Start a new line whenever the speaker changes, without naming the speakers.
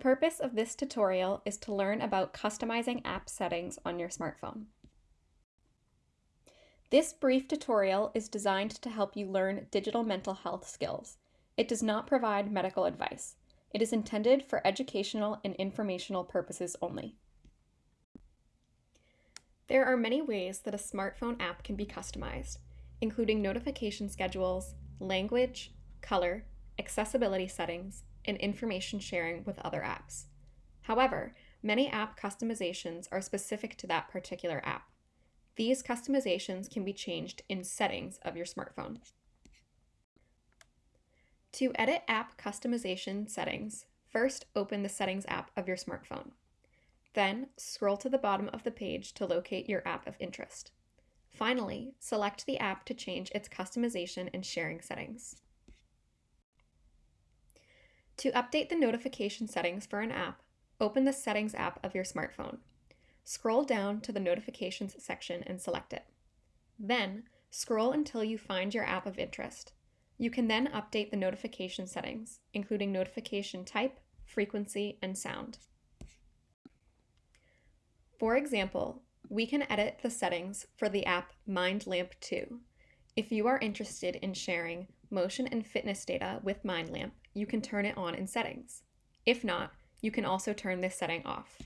purpose of this tutorial is to learn about customizing app settings on your smartphone. This brief tutorial is designed to help you learn digital mental health skills. It does not provide medical advice. It is intended for educational and informational purposes only. There are many ways that a smartphone app can be customized, including notification schedules, language, color, accessibility settings, and information sharing with other apps. However, many app customizations are specific to that particular app. These customizations can be changed in settings of your smartphone. To edit app customization settings, first open the Settings app of your smartphone. Then, scroll to the bottom of the page to locate your app of interest. Finally, select the app to change its customization and sharing settings. To update the notification settings for an app, open the Settings app of your smartphone. Scroll down to the Notifications section and select it. Then, scroll until you find your app of interest. You can then update the notification settings, including notification type, frequency, and sound. For example, we can edit the settings for the app MindLamp 2. If you are interested in sharing motion and fitness data with MindLamp, you can turn it on in settings. If not, you can also turn this setting off.